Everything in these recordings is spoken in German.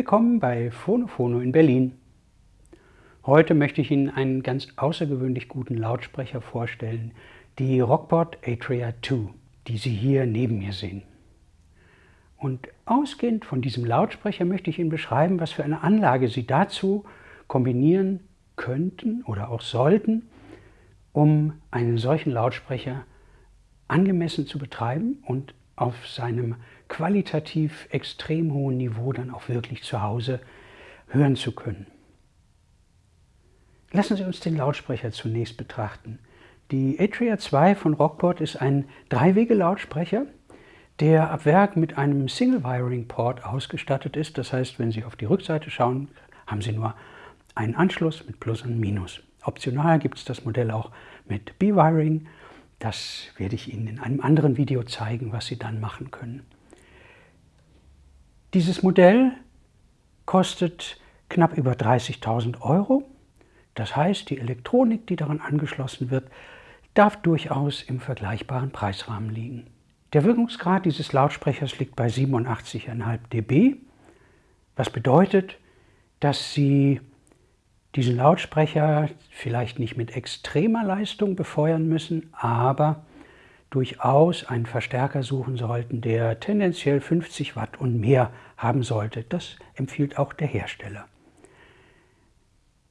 Willkommen bei Phono Phono in Berlin. Heute möchte ich Ihnen einen ganz außergewöhnlich guten Lautsprecher vorstellen, die Rockport Atria 2, die Sie hier neben mir sehen. Und ausgehend von diesem Lautsprecher möchte ich Ihnen beschreiben, was für eine Anlage Sie dazu kombinieren könnten oder auch sollten, um einen solchen Lautsprecher angemessen zu betreiben und auf seinem qualitativ extrem hohen Niveau dann auch wirklich zu Hause hören zu können. Lassen Sie uns den Lautsprecher zunächst betrachten. Die Atria 2 von Rockport ist ein Dreiwege-Lautsprecher, der ab Werk mit einem Single-Wiring-Port ausgestattet ist. Das heißt, wenn Sie auf die Rückseite schauen, haben Sie nur einen Anschluss mit Plus und Minus. Optional gibt es das Modell auch mit B-Wiring. Das werde ich Ihnen in einem anderen Video zeigen, was Sie dann machen können. Dieses Modell kostet knapp über 30.000 Euro. Das heißt, die Elektronik, die daran angeschlossen wird, darf durchaus im vergleichbaren Preisrahmen liegen. Der Wirkungsgrad dieses Lautsprechers liegt bei 87,5 dB, was bedeutet, dass Sie diesen Lautsprecher vielleicht nicht mit extremer Leistung befeuern müssen, aber durchaus einen Verstärker suchen sollten, der tendenziell 50 Watt und mehr haben sollte. Das empfiehlt auch der Hersteller.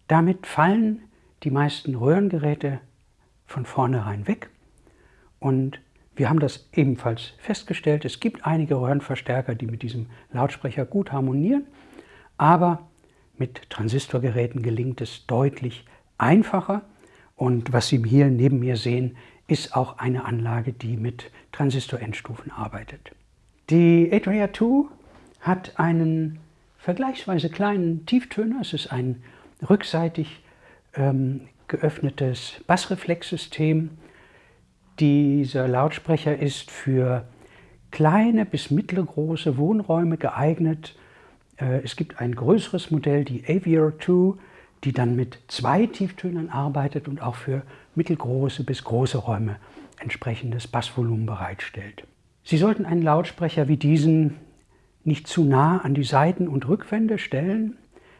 Damit fallen die meisten Röhrengeräte von vornherein weg und wir haben das ebenfalls festgestellt. Es gibt einige Röhrenverstärker, die mit diesem Lautsprecher gut harmonieren, aber mit Transistorgeräten gelingt es deutlich einfacher. Und was Sie hier neben mir sehen, ist auch eine Anlage, die mit Transistor-Endstufen arbeitet. Die Atria 2 hat einen vergleichsweise kleinen Tieftöner. Es ist ein rückseitig ähm, geöffnetes Bassreflexsystem. Dieser Lautsprecher ist für kleine bis mittelgroße Wohnräume geeignet. Äh, es gibt ein größeres Modell, die Avior 2, die dann mit zwei Tieftönern arbeitet und auch für mittelgroße bis große Räume entsprechendes Bassvolumen bereitstellt. Sie sollten einen Lautsprecher wie diesen nicht zu nah an die Seiten- und Rückwände stellen.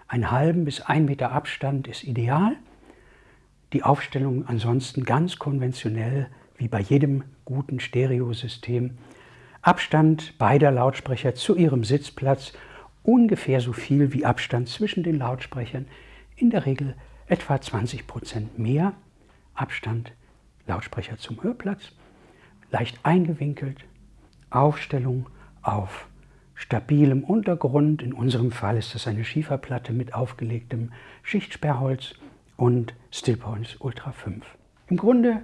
Einen halben bis ein Meter Abstand ist ideal. Die Aufstellung ansonsten ganz konventionell, wie bei jedem guten Stereosystem. Abstand beider Lautsprecher zu ihrem Sitzplatz ungefähr so viel wie Abstand zwischen den Lautsprechern, in der Regel etwa 20 Prozent mehr Abstand Lautsprecher zum Hörplatz, leicht eingewinkelt, Aufstellung auf stabilem Untergrund. In unserem Fall ist das eine Schieferplatte mit aufgelegtem Schichtsperrholz und Stillpoints Ultra 5. Im Grunde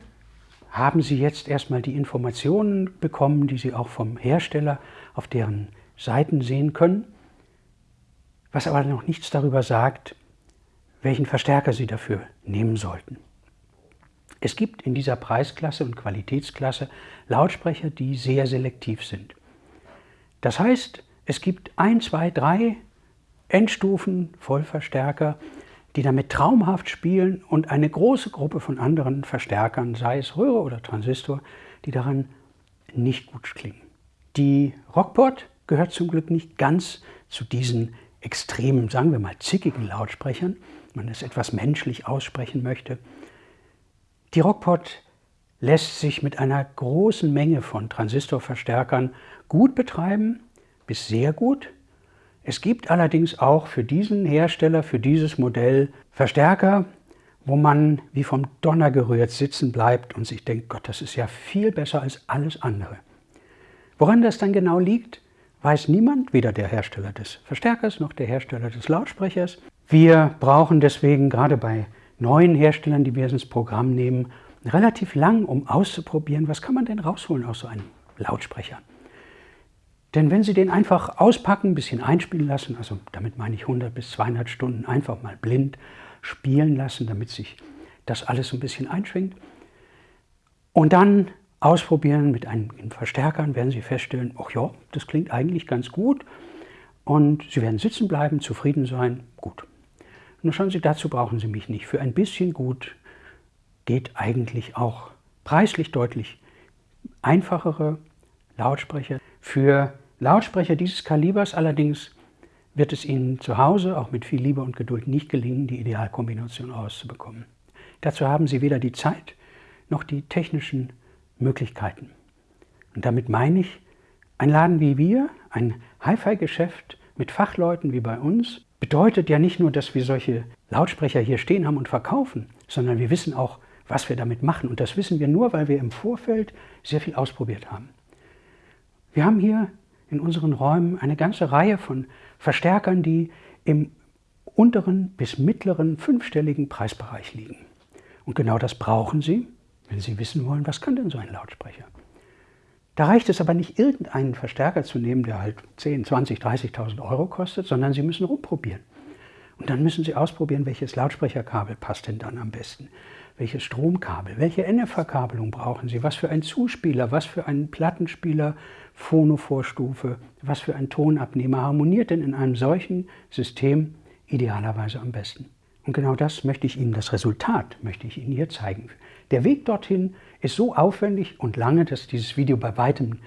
haben Sie jetzt erstmal die Informationen bekommen, die Sie auch vom Hersteller auf deren Seiten sehen können, was aber noch nichts darüber sagt, welchen Verstärker Sie dafür nehmen sollten. Es gibt in dieser Preisklasse und Qualitätsklasse Lautsprecher, die sehr selektiv sind. Das heißt, es gibt ein, zwei, drei Endstufen Vollverstärker, die damit traumhaft spielen und eine große Gruppe von anderen Verstärkern, sei es Röhre oder Transistor, die daran nicht gut klingen. Die Rockport gehört zum Glück nicht ganz zu diesen extremen, sagen wir mal, zickigen Lautsprechern, wenn man es etwas menschlich aussprechen möchte. Die Rockport lässt sich mit einer großen Menge von Transistorverstärkern gut betreiben, bis sehr gut. Es gibt allerdings auch für diesen Hersteller, für dieses Modell Verstärker, wo man wie vom Donner gerührt sitzen bleibt und sich denkt, Gott, das ist ja viel besser als alles andere. Woran das dann genau liegt, weiß niemand, weder der Hersteller des Verstärkers noch der Hersteller des Lautsprechers. Wir brauchen deswegen gerade bei neuen Herstellern, die wir ins Programm nehmen, relativ lang, um auszuprobieren, was kann man denn rausholen aus so einem Lautsprecher. Denn wenn Sie den einfach auspacken, ein bisschen einspielen lassen, also damit meine ich 100 bis 200 Stunden einfach mal blind spielen lassen, damit sich das alles so ein bisschen einschwingt, und dann ausprobieren mit einem Verstärkern, werden Sie feststellen, ach ja, das klingt eigentlich ganz gut und Sie werden sitzen bleiben, zufrieden sein, gut. Nur schauen Sie, dazu brauchen Sie mich nicht. Für ein bisschen gut geht eigentlich auch preislich deutlich einfachere Lautsprecher. Für Lautsprecher dieses Kalibers allerdings wird es Ihnen zu Hause auch mit viel Liebe und Geduld nicht gelingen, die Idealkombination rauszubekommen. Dazu haben Sie weder die Zeit noch die technischen Möglichkeiten. Und damit meine ich, ein Laden wie wir, ein Hi-Fi-Geschäft mit Fachleuten wie bei uns, bedeutet ja nicht nur, dass wir solche Lautsprecher hier stehen haben und verkaufen, sondern wir wissen auch, was wir damit machen. Und das wissen wir nur, weil wir im Vorfeld sehr viel ausprobiert haben. Wir haben hier in unseren Räumen eine ganze Reihe von Verstärkern, die im unteren bis mittleren fünfstelligen Preisbereich liegen. Und genau das brauchen Sie, wenn Sie wissen wollen, was kann denn so ein Lautsprecher. Da reicht es aber nicht, irgendeinen Verstärker zu nehmen, der halt 10, 20, 30.000 Euro kostet, sondern Sie müssen rumprobieren. Und dann müssen Sie ausprobieren, welches Lautsprecherkabel passt denn dann am besten. Welches Stromkabel, welche NF-Verkabelung brauchen Sie, was für ein Zuspieler, was für einen Plattenspieler, Phonovorstufe, was für ein Tonabnehmer harmoniert denn in einem solchen System idealerweise am besten. Und genau das möchte ich Ihnen, das Resultat möchte ich Ihnen hier zeigen. Der Weg dorthin ist so aufwendig und lange, dass dieses Video bei weitem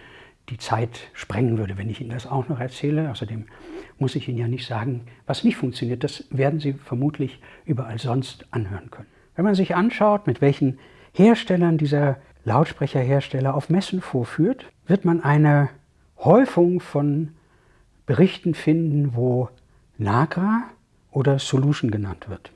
die Zeit sprengen würde, wenn ich Ihnen das auch noch erzähle. Außerdem muss ich Ihnen ja nicht sagen, was nicht funktioniert. Das werden Sie vermutlich überall sonst anhören können. Wenn man sich anschaut, mit welchen Herstellern dieser Lautsprecherhersteller auf Messen vorführt, wird man eine Häufung von Berichten finden, wo Nagra oder Solution genannt wird.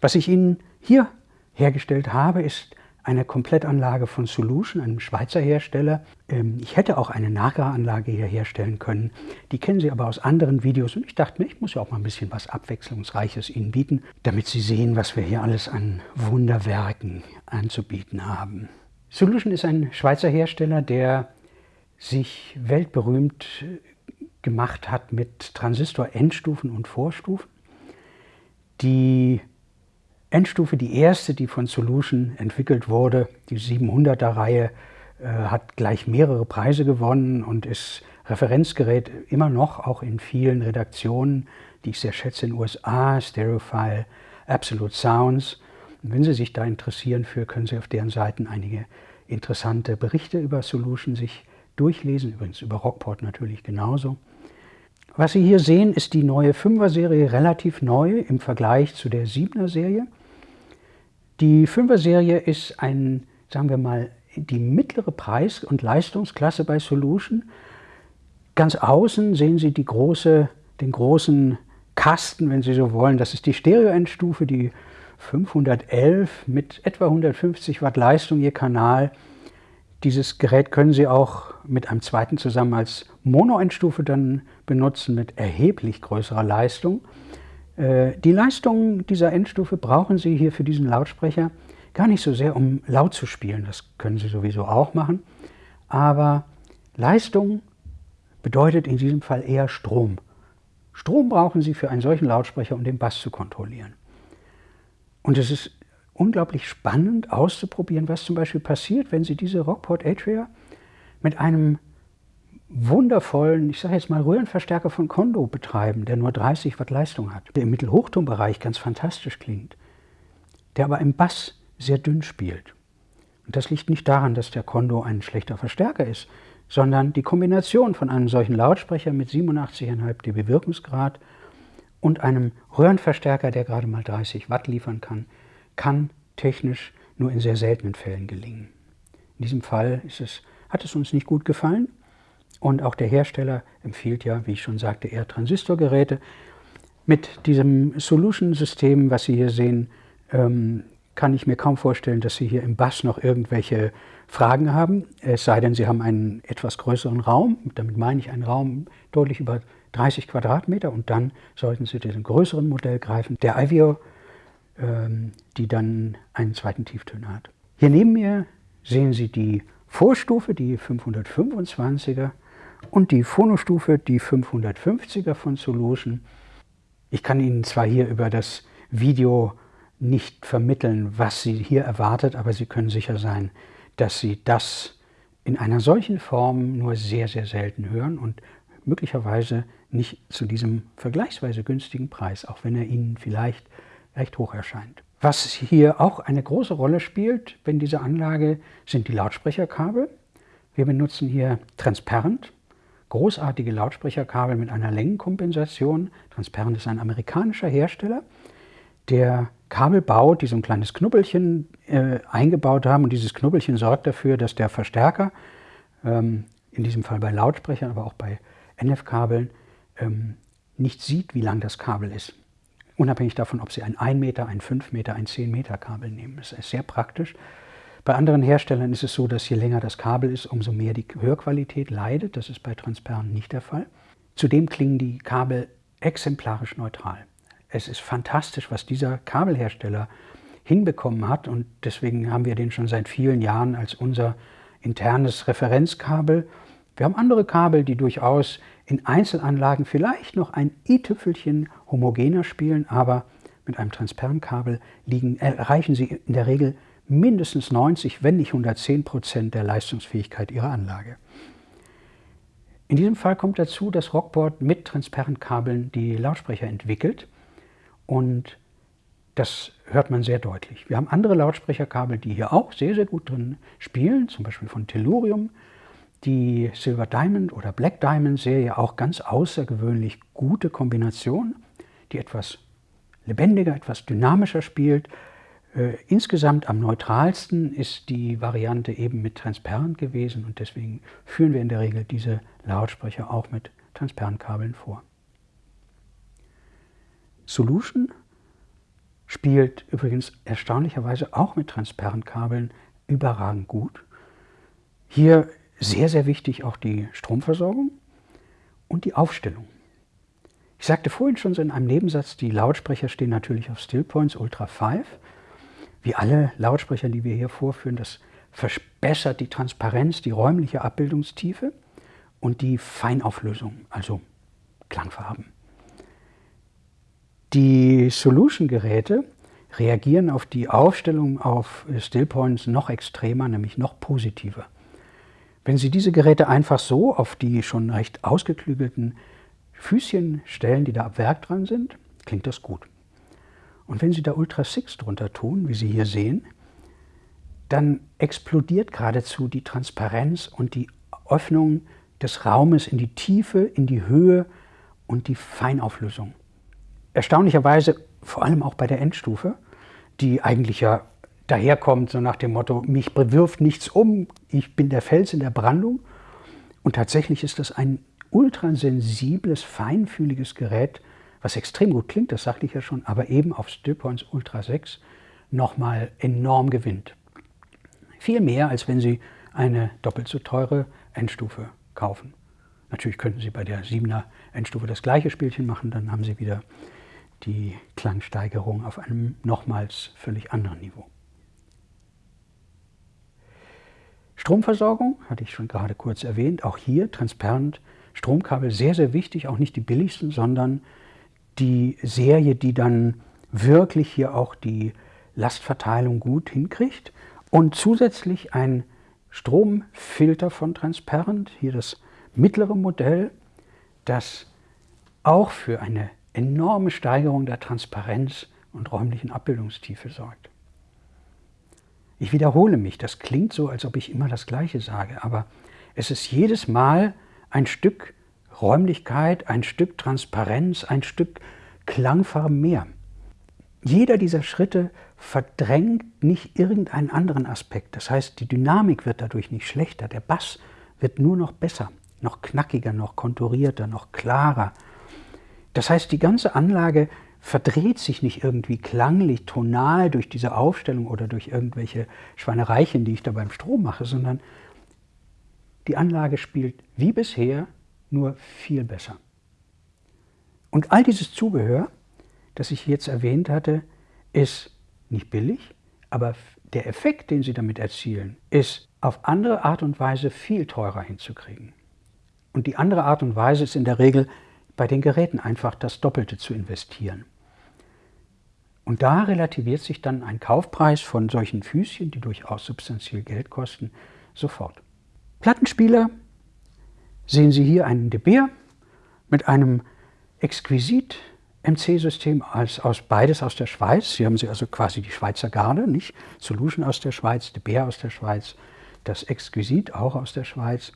Was ich Ihnen hier hergestellt habe, ist eine Komplettanlage von Solution, einem Schweizer Hersteller. Ähm, ich hätte auch eine Nagra-Anlage hier herstellen können. Die kennen Sie aber aus anderen Videos und ich dachte mir, ich muss ja auch mal ein bisschen was Abwechslungsreiches Ihnen bieten, damit Sie sehen, was wir hier alles an Wunderwerken anzubieten haben. Solution ist ein Schweizer Hersteller, der sich weltberühmt gemacht hat mit Transistor-Endstufen und Vorstufen. Die Endstufe, die erste, die von Solution entwickelt wurde, die 700er-Reihe, äh, hat gleich mehrere Preise gewonnen und ist Referenzgerät immer noch, auch in vielen Redaktionen, die ich sehr schätze in den USA, Stereophile, Absolute Sounds. Und wenn Sie sich da interessieren für, können Sie auf deren Seiten einige interessante Berichte über Solution sich durchlesen, übrigens über Rockport natürlich genauso. Was Sie hier sehen, ist die neue 5er-Serie relativ neu im Vergleich zu der 7er-Serie. Die 5er-Serie ist ein, sagen wir mal, die mittlere Preis- und Leistungsklasse bei Solution. Ganz außen sehen Sie große, den großen Kasten, wenn Sie so wollen. Das ist die Stereo-Endstufe, die 511 mit etwa 150 Watt Leistung je Kanal. Dieses Gerät können Sie auch mit einem zweiten zusammen als Mono-Endstufe dann benutzen mit erheblich größerer Leistung. Äh, die Leistung dieser Endstufe brauchen Sie hier für diesen Lautsprecher gar nicht so sehr, um laut zu spielen. Das können Sie sowieso auch machen. Aber Leistung bedeutet in diesem Fall eher Strom. Strom brauchen Sie für einen solchen Lautsprecher, um den Bass zu kontrollieren. Und es ist unglaublich spannend auszuprobieren, was zum Beispiel passiert, wenn Sie diese Rockport Atria mit einem wundervollen, ich sage jetzt mal Röhrenverstärker von Kondo betreiben, der nur 30 Watt Leistung hat, der im Mittelhochtonbereich ganz fantastisch klingt, der aber im Bass sehr dünn spielt. Und das liegt nicht daran, dass der Kondo ein schlechter Verstärker ist, sondern die Kombination von einem solchen Lautsprecher mit 87,5 dB Wirkungsgrad und einem Röhrenverstärker, der gerade mal 30 Watt liefern kann, kann technisch nur in sehr seltenen Fällen gelingen. In diesem Fall es, hat es uns nicht gut gefallen, und auch der Hersteller empfiehlt ja, wie ich schon sagte, eher Transistorgeräte. Mit diesem Solution-System, was Sie hier sehen, ähm, kann ich mir kaum vorstellen, dass Sie hier im Bass noch irgendwelche Fragen haben. Es sei denn, Sie haben einen etwas größeren Raum. Damit meine ich einen Raum deutlich über 30 Quadratmeter. Und dann sollten Sie diesen größeren Modell greifen, der ähm, die dann einen zweiten Tieftöner hat. Hier neben mir sehen Sie die Vorstufe, die 525er und die Phonostufe, die 550er von Solution. Ich kann Ihnen zwar hier über das Video nicht vermitteln, was Sie hier erwartet, aber Sie können sicher sein, dass Sie das in einer solchen Form nur sehr, sehr selten hören und möglicherweise nicht zu diesem vergleichsweise günstigen Preis, auch wenn er Ihnen vielleicht recht hoch erscheint. Was hier auch eine große Rolle spielt, wenn diese Anlage, sind die Lautsprecherkabel. Wir benutzen hier Transparent großartige Lautsprecherkabel mit einer Längenkompensation. Transparent ist ein amerikanischer Hersteller, der Kabel baut, die so ein kleines Knubbelchen äh, eingebaut haben. Und dieses Knubbelchen sorgt dafür, dass der Verstärker, ähm, in diesem Fall bei Lautsprechern, aber auch bei NF-Kabeln, ähm, nicht sieht, wie lang das Kabel ist. Unabhängig davon, ob Sie ein 1 Meter, ein 5 Meter, ein 10 Meter Kabel nehmen. Das ist sehr praktisch. Bei anderen Herstellern ist es so, dass je länger das Kabel ist, umso mehr die Hörqualität leidet. Das ist bei Transparent nicht der Fall. Zudem klingen die Kabel exemplarisch neutral. Es ist fantastisch, was dieser Kabelhersteller hinbekommen hat und deswegen haben wir den schon seit vielen Jahren als unser internes Referenzkabel. Wir haben andere Kabel, die durchaus in Einzelanlagen vielleicht noch ein i-Tüpfelchen homogener spielen, aber mit einem Transparentkabel liegen, erreichen Sie in der Regel mindestens 90, wenn nicht 110 Prozent der Leistungsfähigkeit Ihrer Anlage. In diesem Fall kommt dazu, dass Rockboard mit Transparentkabeln die Lautsprecher entwickelt und das hört man sehr deutlich. Wir haben andere Lautsprecherkabel, die hier auch sehr, sehr gut drin spielen, zum Beispiel von Tellurium. Die Silver Diamond oder Black Diamond Serie auch ganz außergewöhnlich gute Kombination, die etwas lebendiger, etwas dynamischer spielt, äh, insgesamt am neutralsten ist die Variante eben mit Transparent gewesen und deswegen führen wir in der Regel diese Lautsprecher auch mit Transparentkabeln vor. Solution spielt übrigens erstaunlicherweise auch mit Transparentkabeln überragend gut. Hier sehr, sehr wichtig auch die Stromversorgung und die Aufstellung. Ich sagte vorhin schon so in einem Nebensatz, die Lautsprecher stehen natürlich auf Stillpoints Ultra 5 wie alle Lautsprecher, die wir hier vorführen, das verbessert die Transparenz, die räumliche Abbildungstiefe und die Feinauflösung, also Klangfarben. Die Solution-Geräte reagieren auf die Aufstellung auf Stillpoints noch extremer, nämlich noch positiver. Wenn Sie diese Geräte einfach so auf die schon recht ausgeklügelten Füßchen stellen, die da ab Werk dran sind, klingt das gut. Und wenn Sie da Ultra 6 drunter tun, wie Sie hier sehen, dann explodiert geradezu die Transparenz und die Öffnung des Raumes in die Tiefe, in die Höhe und die Feinauflösung. Erstaunlicherweise vor allem auch bei der Endstufe, die eigentlich ja daherkommt, so nach dem Motto, mich bewirft nichts um, ich bin der Fels in der Brandung. Und tatsächlich ist das ein ultrasensibles, feinfühliges Gerät, was extrem gut klingt, das sagte ich ja schon, aber eben auf Stillpoints Ultra 6 nochmal enorm gewinnt. Viel mehr, als wenn Sie eine doppelt so teure Endstufe kaufen. Natürlich könnten Sie bei der 7er Endstufe das gleiche Spielchen machen, dann haben Sie wieder die Klangsteigerung auf einem nochmals völlig anderen Niveau. Stromversorgung hatte ich schon gerade kurz erwähnt, auch hier transparent Stromkabel sehr, sehr wichtig, auch nicht die billigsten, sondern die Serie, die dann wirklich hier auch die Lastverteilung gut hinkriegt. Und zusätzlich ein Stromfilter von Transparent, hier das mittlere Modell, das auch für eine enorme Steigerung der Transparenz und räumlichen Abbildungstiefe sorgt. Ich wiederhole mich, das klingt so, als ob ich immer das Gleiche sage, aber es ist jedes Mal ein Stück Räumlichkeit, ein Stück Transparenz, ein Stück Klangfarben mehr. Jeder dieser Schritte verdrängt nicht irgendeinen anderen Aspekt. Das heißt, die Dynamik wird dadurch nicht schlechter. Der Bass wird nur noch besser, noch knackiger, noch konturierter, noch klarer. Das heißt, die ganze Anlage verdreht sich nicht irgendwie klanglich, tonal durch diese Aufstellung oder durch irgendwelche Schweinereichen, die ich da beim Strom mache, sondern die Anlage spielt wie bisher nur viel besser. Und all dieses Zubehör, das ich jetzt erwähnt hatte, ist nicht billig, aber der Effekt, den Sie damit erzielen, ist auf andere Art und Weise viel teurer hinzukriegen. Und die andere Art und Weise ist in der Regel bei den Geräten einfach das Doppelte zu investieren. Und da relativiert sich dann ein Kaufpreis von solchen Füßchen, die durchaus substanziell Geld kosten, sofort. Plattenspieler sehen Sie hier einen De Beer mit einem exquisit MC-System als aus beides aus der Schweiz. Hier haben Sie also quasi die Schweizer Garde, nicht? Solution aus der Schweiz, De Beer aus der Schweiz, das Exquisit auch aus der Schweiz.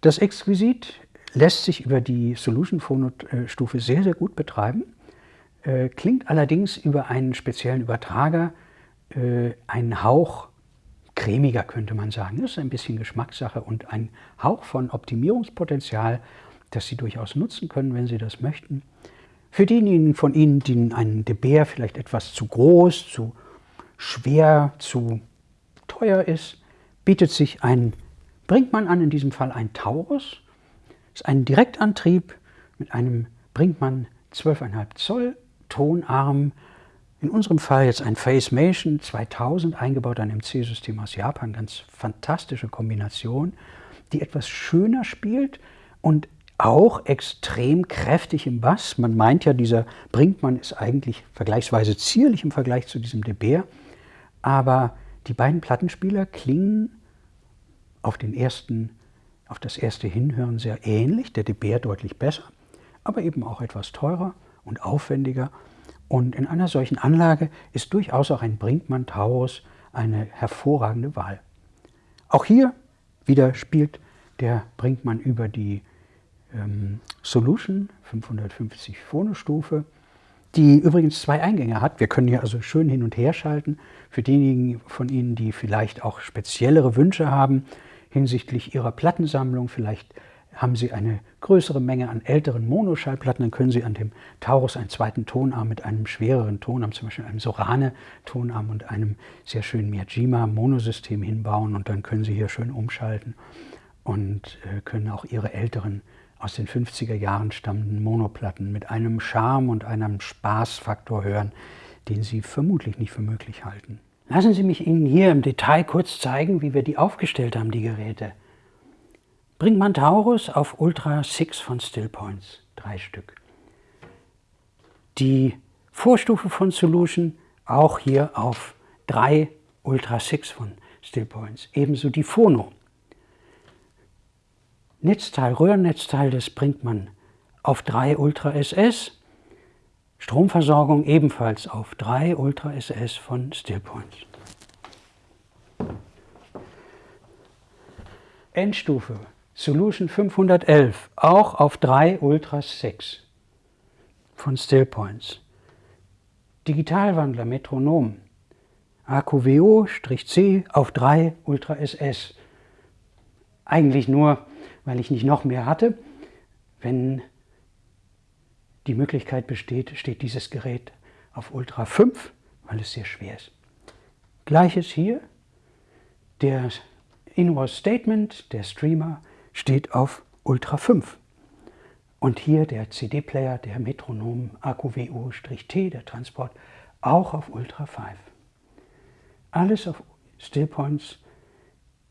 Das Exquisit lässt sich über die Solution Phono-Stufe sehr, sehr gut betreiben, äh, klingt allerdings über einen speziellen Übertrager äh, einen Hauch cremiger, könnte man sagen. Das ist ein bisschen Geschmackssache und ein Hauch von Optimierungspotenzial, das Sie durchaus nutzen können, wenn Sie das möchten. Für diejenigen von Ihnen, die ein De vielleicht etwas zu groß, zu schwer, zu teuer ist, bietet sich ein Brinkmann an, in diesem Fall ein Taurus. Das ist ein Direktantrieb mit einem Brinkmann 12,5 Zoll Tonarm. In unserem Fall jetzt ein Facemation 2000, eingebaut ein MC-System aus Japan. Ganz fantastische Kombination, die etwas schöner spielt und auch extrem kräftig im Bass. Man meint ja, dieser Brinkmann ist eigentlich vergleichsweise zierlich im Vergleich zu diesem De Beer. Aber die beiden Plattenspieler klingen auf, den ersten, auf das erste Hinhören sehr ähnlich, der De Beer deutlich besser, aber eben auch etwas teurer und aufwendiger. Und in einer solchen Anlage ist durchaus auch ein Brinkmann Taurus eine hervorragende Wahl. Auch hier wieder spielt der Brinkmann über die ähm, Solution 550 Phonostufe, die übrigens zwei Eingänge hat. Wir können hier also schön hin und her schalten. Für diejenigen von Ihnen, die vielleicht auch speziellere Wünsche haben hinsichtlich ihrer Plattensammlung, vielleicht haben Sie eine größere Menge an älteren Monoschallplatten, dann können Sie an dem Taurus einen zweiten Tonarm mit einem schwereren Tonarm, zum Beispiel einem Sorane-Tonarm und einem sehr schönen Miyajima-Monosystem hinbauen und dann können Sie hier schön umschalten und äh, können auch Ihre älteren aus den 50er Jahren stammenden Monoplatten mit einem Charme und einem Spaßfaktor hören, den Sie vermutlich nicht für möglich halten. Lassen Sie mich Ihnen hier im Detail kurz zeigen, wie wir die aufgestellt haben, die Geräte. Brinkmann Taurus auf Ultra 6 von Stillpoints, drei Stück. Die Vorstufe von Solution auch hier auf drei Ultra 6 von Stillpoints. Ebenso die Phono Netzteil, Röhrennetzteil, das bringt man auf 3 Ultra SS. Stromversorgung ebenfalls auf 3 Ultra SS von Stillpoint. Endstufe Solution 511, auch auf 3 Ultra 6 von Stillpoints. Digitalwandler Metronom AQWO-C auf 3 Ultra SS. Eigentlich nur weil ich nicht noch mehr hatte. Wenn die Möglichkeit besteht, steht dieses Gerät auf Ultra 5, weil es sehr schwer ist. Gleiches hier, der Invoice Statement, der Streamer, steht auf Ultra 5. Und hier der CD-Player, der Metronom AQWO-T, der Transport, auch auf Ultra 5. Alles auf Stillpoints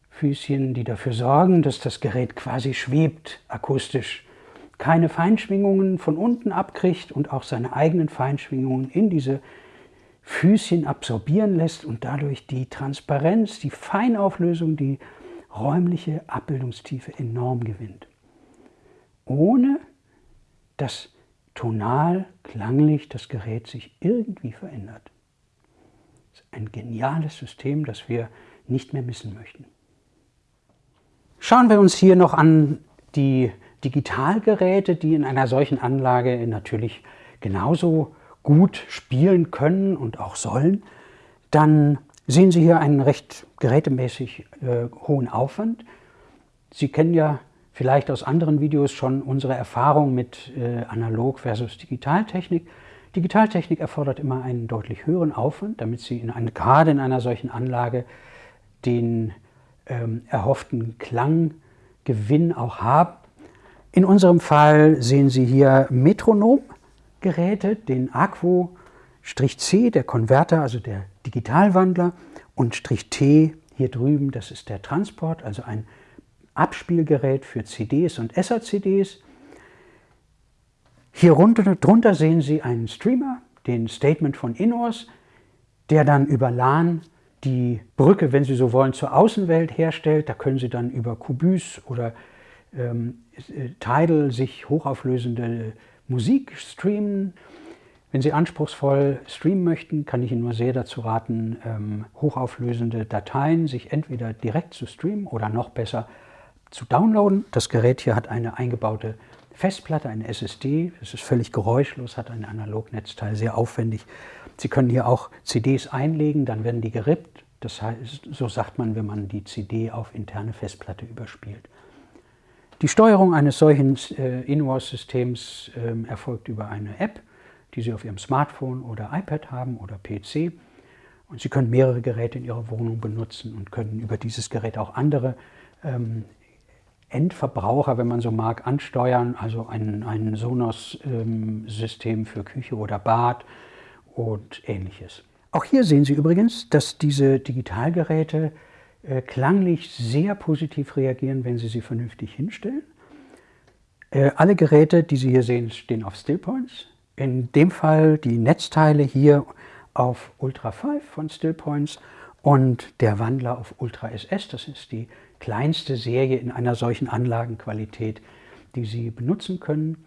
Füßchen, die dafür sorgen, dass das Gerät quasi schwebt akustisch, keine Feinschwingungen von unten abkriegt und auch seine eigenen Feinschwingungen in diese Füßchen absorbieren lässt und dadurch die Transparenz, die Feinauflösung, die räumliche Abbildungstiefe enorm gewinnt. Ohne dass tonal, klanglich das Gerät sich irgendwie verändert. Das ist ein geniales System, das wir nicht mehr missen möchten. Schauen wir uns hier noch an die Digitalgeräte, die in einer solchen Anlage natürlich genauso gut spielen können und auch sollen. Dann sehen Sie hier einen recht gerätemäßig äh, hohen Aufwand. Sie kennen ja vielleicht aus anderen Videos schon unsere Erfahrung mit äh, Analog versus Digitaltechnik. Digitaltechnik erfordert immer einen deutlich höheren Aufwand, damit Sie in eine, gerade in einer solchen Anlage den ähm, erhofften Klanggewinn auch haben. In unserem Fall sehen Sie hier Metronomgeräte, den Aquo-C, der Konverter, also der Digitalwandler, und Strich T hier drüben, das ist der Transport, also ein Abspielgerät für CDs und SACDs. Hier runter, drunter sehen Sie einen Streamer, den Statement von Inors, der dann über LAN die Brücke, wenn Sie so wollen, zur Außenwelt herstellt. Da können Sie dann über Kubus oder ähm, Tidal sich hochauflösende Musik streamen. Wenn Sie anspruchsvoll streamen möchten, kann ich Ihnen nur sehr dazu raten, ähm, hochauflösende Dateien sich entweder direkt zu streamen oder noch besser zu downloaden. Das Gerät hier hat eine eingebaute Festplatte, eine SSD. Es ist völlig geräuschlos, hat ein Analognetzteil, sehr aufwendig. Sie können hier auch CDs einlegen, dann werden die gerippt. Das heißt, so sagt man, wenn man die CD auf interne Festplatte überspielt. Die Steuerung eines solchen äh, In-Wars-Systems äh, erfolgt über eine App, die Sie auf Ihrem Smartphone oder iPad haben oder PC. Und Sie können mehrere Geräte in Ihrer Wohnung benutzen und können über dieses Gerät auch andere ähm, Endverbraucher, wenn man so mag, ansteuern, also ein, ein Sonos-System ähm, für Küche oder Bad und ähnliches. Auch hier sehen Sie übrigens, dass diese Digitalgeräte äh, klanglich sehr positiv reagieren, wenn Sie sie vernünftig hinstellen. Äh, alle Geräte, die Sie hier sehen, stehen auf Stillpoints. In dem Fall die Netzteile hier auf Ultra 5 von Stillpoints und der Wandler auf Ultra SS. Das ist die kleinste Serie in einer solchen Anlagenqualität, die Sie benutzen können.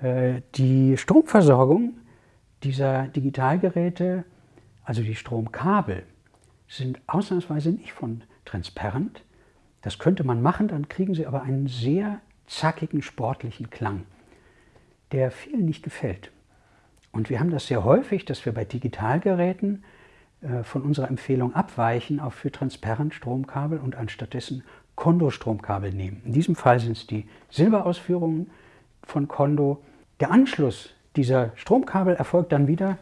Äh, die Stromversorgung dieser Digitalgeräte, also die Stromkabel, sind ausnahmsweise nicht von Transparent. Das könnte man machen, dann kriegen Sie aber einen sehr zackigen, sportlichen Klang, der vielen nicht gefällt. Und wir haben das sehr häufig, dass wir bei Digitalgeräten äh, von unserer Empfehlung abweichen auf für transparent Stromkabel und anstattdessen Kondo-Stromkabel nehmen. In diesem Fall sind es die Silberausführungen von Kondo. Der Anschluss dieser Stromkabel erfolgt dann wieder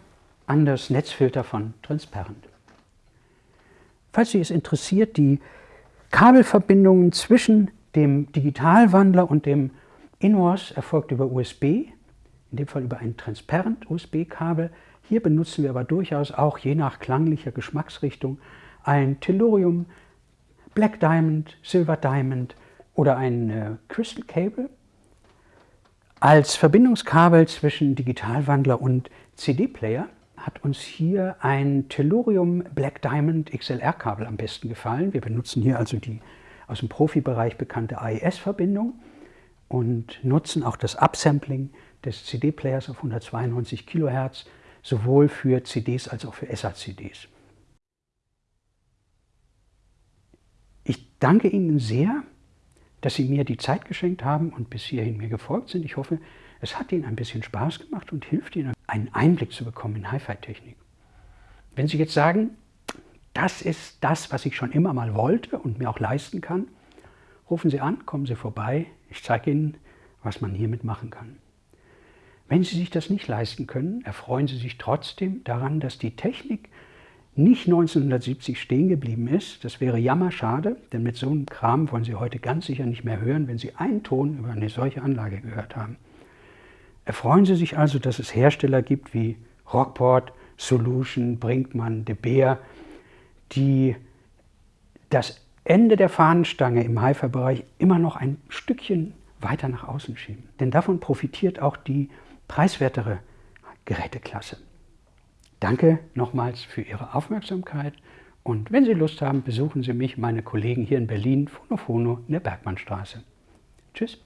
an das Netzfilter von Transparent. Falls Sie es interessiert, die Kabelverbindungen zwischen dem Digitalwandler und dem InWAS erfolgt über USB, in dem Fall über ein Transparent USB-Kabel. Hier benutzen wir aber durchaus auch je nach klanglicher Geschmacksrichtung ein Tellurium, Black Diamond, Silver Diamond oder ein äh, Crystal Cable als Verbindungskabel zwischen Digitalwandler und CD-Player hat uns hier ein Tellurium Black Diamond XLR-Kabel am besten gefallen. Wir benutzen hier also die aus dem Profibereich bekannte AES-Verbindung und nutzen auch das Upsampling des CD-Players auf 192 kHz sowohl für CDs als auch für SACDs. Ich danke Ihnen sehr, dass Sie mir die Zeit geschenkt haben und bis hierhin mir gefolgt sind. Ich hoffe, es hat Ihnen ein bisschen Spaß gemacht und hilft Ihnen, einen Einblick zu bekommen in Hi-Fi-Technik. Wenn Sie jetzt sagen, das ist das, was ich schon immer mal wollte und mir auch leisten kann, rufen Sie an, kommen Sie vorbei. Ich zeige Ihnen, was man hiermit machen kann. Wenn Sie sich das nicht leisten können, erfreuen Sie sich trotzdem daran, dass die Technik nicht 1970 stehen geblieben ist. Das wäre jammerschade, denn mit so einem Kram wollen Sie heute ganz sicher nicht mehr hören, wenn Sie einen Ton über eine solche Anlage gehört haben. Erfreuen Sie sich also, dass es Hersteller gibt wie Rockport, Solution, Brinkmann, De Beer, die das Ende der Fahnenstange im Hi-Fi-Bereich immer noch ein Stückchen weiter nach außen schieben. Denn davon profitiert auch die preiswertere Geräteklasse. Danke nochmals für Ihre Aufmerksamkeit und wenn Sie Lust haben, besuchen Sie mich, meine Kollegen hier in Berlin, Fono Fono in der Bergmannstraße. Tschüss.